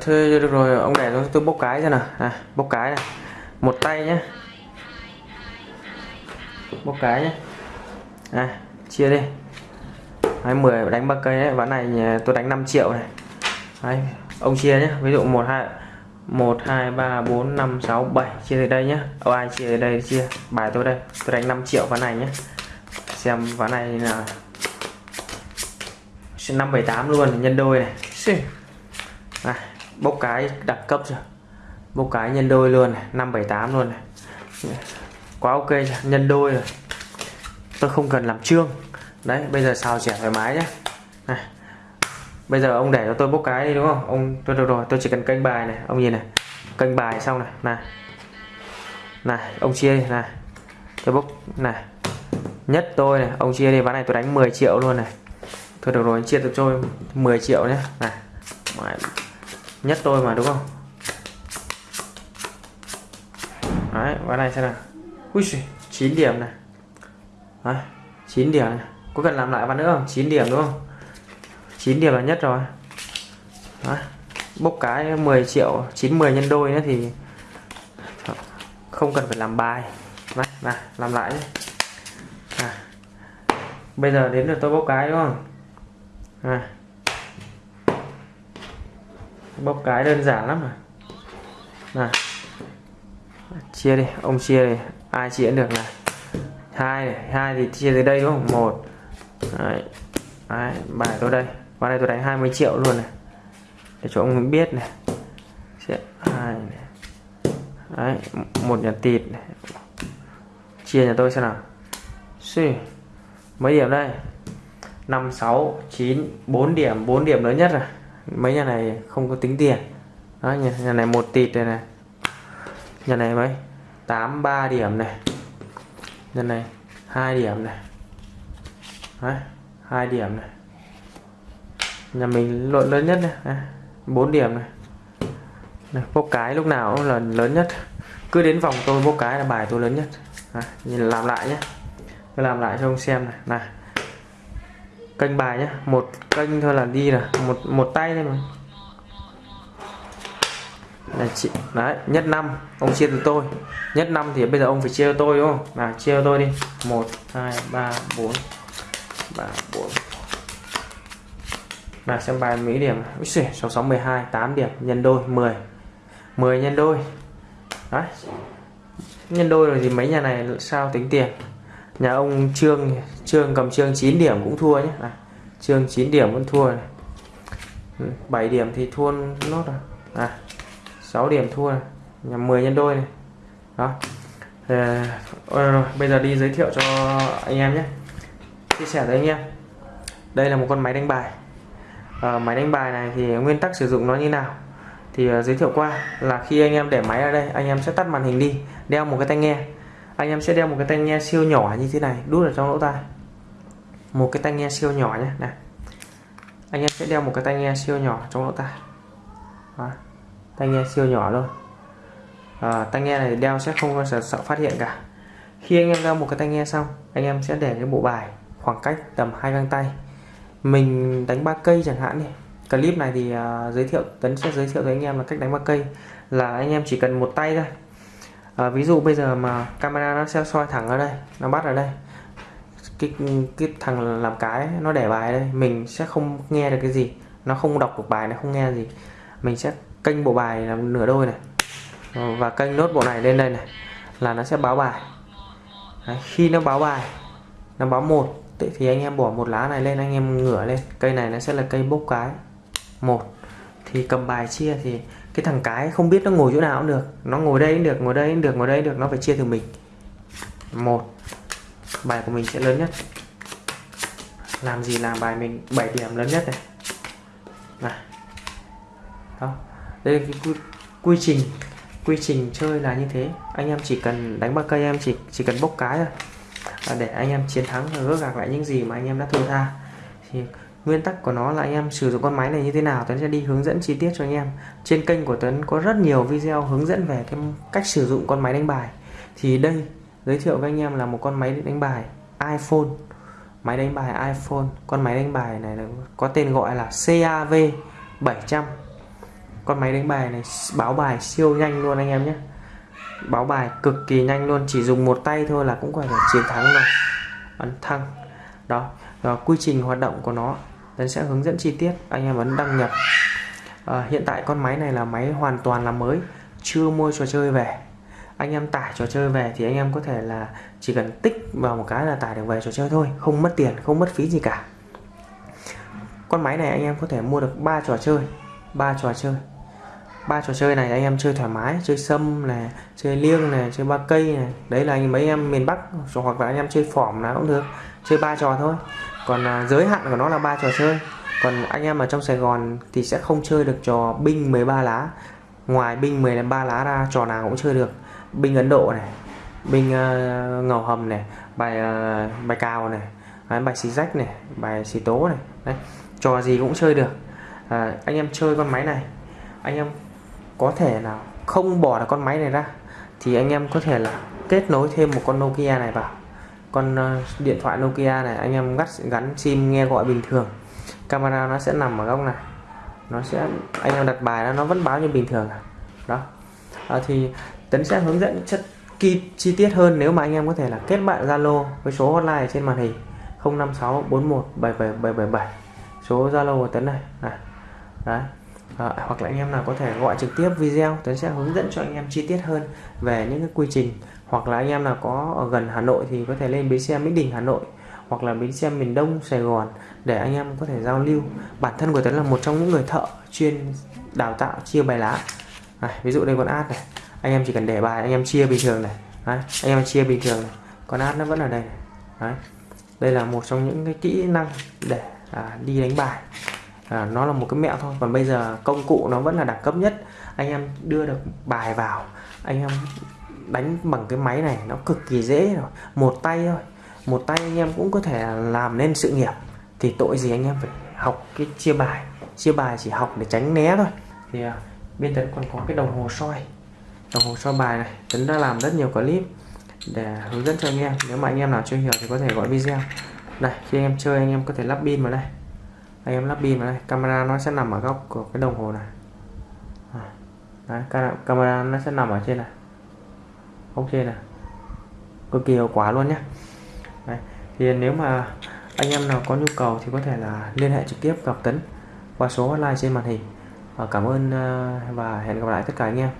thôi được rồi. Ông để tôi, tôi bốc cái cho nào. À, bốc cái này. Một tay nhé bốc cái nhé à, chia đi. Đấy, 10 đánh ba cây đấy. Ván này tôi đánh 5 triệu này. Đấy, ông chia nhé ví dụ 1 2 1 2 3 4 5 6 7 chia từ đây nhé Ô, ai chia từ đây chia. Bài tôi đây. Tôi đánh 5 triệu ván này nhé xem ván này là 578 luôn nhân đôi này. À, bốc cái đặc cấp chưa? Bốc cái nhân đôi luôn này 578 luôn này. Quá ok nhân đôi rồi. Tôi không cần làm trương đấy, bây giờ xào trẻ thoải mái nhé này. bây giờ ông để cho tôi bốc cái đi, đúng không? Ông, tôi, được rồi, tôi chỉ cần kênh bài này. Ông nhìn này kênh bài xong này. Này này, ông chia đi, này. Tôi bốc, này. Nhất tôi này, ông chia đi, ván này tôi đánh 10 triệu luôn này. Thôi được rồi, chia tôi cho 10 triệu nhé này nhất tôi mà đúng không? Đấy ván này xem nào. Ui 9 điểm này. Đấy, 9 điểm này. Có cần làm lại ván nữa không? 9 điểm đúng không? 9 điểm là nhất rồi. Đấy. bốc cái 10 triệu 90 nhân đôi nữa thì không cần phải làm bài. Này, này làm lại nhé à. bây giờ đến được tôi bốc cái đúng không? À bóc cái đơn giản lắm mà này chia đi ông chia đi ai chia được này hai này hai thì chia từ đây đúng không một Đấy. Đấy, bài tôi đây vào đây tôi đánh 20 triệu luôn này để cho ông biết này hai này. Đấy, một nhà tịt này. chia nhà tôi xem nào Xì. mấy điểm đây 5 6 9 4 điểm 4 điểm lớn nhất rồi mấy nhà này không có tính tiền. Đó nhà, nhà này một tịt này này. Nhà này mấy? 83 điểm này. Nhà này hai điểm này. Đấy, 2 điểm này. Nhà mình lộn lớn nhất này. 4 điểm này. này bốc cái lúc nào cũng là lớn nhất. Cứ đến vòng tôi bốc cái là bài tôi lớn nhất. À, nhìn làm lại nhé. Tôi làm lại cho ông xem này. Này kênh bài nhé một kênh thôi là đi là một một tay thôi mà. Là chị đấy nhất năm ông chia từ tôi. Nhất năm thì bây giờ ông phải chia cho tôi đúng không? Nào chia cho tôi đi. Một hai ba bốn. Ba bốn. Nào xem bài mấy điểm. Úi xỉ, 66 12 8 điểm. Nhân đôi 10 10 nhân đôi. Đấy. Nhân đôi rồi thì mấy nhà này sao tính tiền? Nhà ông trương trương cầm trương 9 điểm cũng thua nhé. À, trương 9 điểm vẫn thua này. Ừ, 7 điểm thì thua nốt rồi. À 6 điểm thua này. Nhà 10 nhân đôi này. Đó. À, rồi, bây giờ đi giới thiệu cho anh em nhé. Chia sẻ với anh em. Đây là một con máy đánh bài. À, máy đánh bài này thì nguyên tắc sử dụng nó như nào? Thì uh, giới thiệu qua là khi anh em để máy ở đây anh em sẽ tắt màn hình đi đeo một cái tai nghe. Anh em sẽ đeo một cái tai nghe siêu nhỏ như thế này đút ở trong lỗ tai một cái tai nghe siêu nhỏ nhé. Này. Anh em sẽ đeo một cái tai nghe siêu nhỏ trong lỗ tai. Đó. tai nghe siêu nhỏ luôn à, ờ, tai nghe này đeo sẽ không sợ, sợ phát hiện cả. Khi anh em đeo một cái tai nghe xong anh em sẽ để cái bộ bài khoảng cách tầm hai găng tay. Mình đánh ba cây chẳng hạn đi. Clip này thì uh, giới thiệu tấn sẽ giới thiệu với anh em là cách đánh ba cây. Là anh em chỉ cần một tay thôi. À, ví dụ bây giờ mà camera nó sẽ soi thẳng ở đây nó bắt ở đây cái cái thằng làm cái nó để bài đây mình sẽ không nghe được cái gì. Nó không đọc được bài nó không nghe gì. Mình sẽ kênh bộ bài là nửa đôi này. Và kênh nốt bộ này lên đây này là nó sẽ báo bài. Đấy, khi nó báo bài nó báo một thì anh em bỏ một lá này lên anh em ngửa lên. Cây này nó sẽ là cây bốc cái. Một thì cầm bài chia thì cái thằng cái không biết nó ngồi chỗ nào cũng được. Nó ngồi đây cũng được ngồi đây cũng được ngồi đây được nó phải chia từ mình. Một bài của mình sẽ lớn nhất. Làm gì làm bài mình 7 điểm lớn nhất này. Này. Đó. Đây là cái quy, quy trình quy trình chơi là như thế. Anh em chỉ cần đánh ba cây em chỉ chỉ cần bốc cái thôi. Để anh em chiến thắng và gỡ gạc lại những gì mà anh em đã thua tha. Thì nguyên tắc của nó là anh em sử dụng con máy này như thế nào Tuấn sẽ đi hướng dẫn chi tiết cho anh em. Trên kênh của Tuấn có rất nhiều video hướng dẫn về cái cách sử dụng con máy đánh bài. Thì đây giới thiệu với anh em là một con máy đánh bài iPhone. Máy đánh bài iPhone. Con máy đánh bài này có tên gọi là CAV 700 con máy đánh bài này báo bài siêu nhanh luôn anh em nhé. Báo bài cực kỳ nhanh luôn chỉ dùng một tay thôi là cũng có thể chiến thắng rồi. Ấn thăng. Đó và quy trình hoạt động của nó Tấn sẽ hướng dẫn chi tiết anh em ấn đăng nhập. À, hiện tại con máy này là máy hoàn toàn là mới chưa mua trò chơi về anh em tải trò chơi về thì anh em có thể là chỉ cần tích vào một cái là tải được về trò chơi thôi không mất tiền không mất phí gì cả. Con máy này anh em có thể mua được 3 trò chơi ba trò chơi. Ba trò chơi này anh em chơi thoải mái chơi sâm này chơi liêng này chơi ba cây này. Đấy là anh mấy em miền bắc hoặc là anh em chơi phỏm nào cũng được chơi ba trò thôi. Còn à, giới hạn của nó là ba trò chơi. Còn anh em ở trong Sài Gòn thì sẽ không chơi được trò binh 13 lá. Ngoài binh 13 lá ra trò nào cũng chơi được binh Ấn Độ này binh uh, ờ, ngầu hầm này bài uh, bài cao này đấy, bài xì rách này bài xì tố này đấy trò gì cũng chơi được. À, anh em chơi con máy này anh em có thể là không bỏ được con máy này ra thì anh em có thể là kết nối thêm một con Nokia này vào. Con uh, điện thoại Nokia này anh em gắt gắn sim nghe gọi bình thường. Camera nó sẽ nằm ở góc này nó sẽ anh em đặt bài nó vẫn báo như bình thường à. đó. À, thì Tấn sẽ hướng dẫn chất chi, chi tiết hơn nếu mà anh em có thể là kết bạn Zalo với số hotline trên màn hình 056417777 số Zalo của Tấn này, này. Đấy. À, hoặc là anh em nào có thể gọi trực tiếp video Tấn sẽ hướng dẫn cho anh em chi tiết hơn về những cái quy trình hoặc là anh em nào có ở gần Hà Nội thì có thể lên bến xe Mỹ Đình Hà Nội hoặc là bến xe miền Đông Sài Gòn để anh em có thể giao lưu bản thân của Tấn là một trong những người thợ chuyên đào tạo chia bài lá à, ví dụ đây con ad này anh em chỉ cần để bài anh em chia bình thường này. Đấy, anh em chia bình thường này. Con ad nó vẫn ở đây Đấy. đây là một trong những cái kỹ năng để à, đi đánh bài. À, nó là một cái mẹo thôi. Còn bây giờ công cụ nó vẫn là đẳng cấp nhất. Anh em đưa được bài vào anh em đánh bằng cái máy này nó cực kỳ dễ rồi. Một tay thôi. Một tay anh em cũng có thể làm nên sự nghiệp. Thì tội gì anh em phải học cái chia bài. Chia bài chỉ học để tránh né thôi. Thì à, bên tấn còn có cái đồng hồ soi đồng hồ sơ bài này tấn đã làm rất nhiều clip để hướng dẫn cho anh em. Nếu mà anh em nào chưa hiểu thì có thể gọi video. Đây, khi anh em chơi anh em có thể lắp pin vào đây. Anh em lắp pin vào đây. Camera nó sẽ nằm ở góc của cái đồng hồ này. Đấy, camera nó sẽ nằm ở trên này. Ok này. Cực kỳ hiệu quả luôn nhé Đấy. thì nếu mà anh em nào có nhu cầu thì có thể là liên hệ trực tiếp gặp Tấn qua số hotline trên màn hình. Cảm ơn ờ, và hẹn gặp lại tất cả anh em.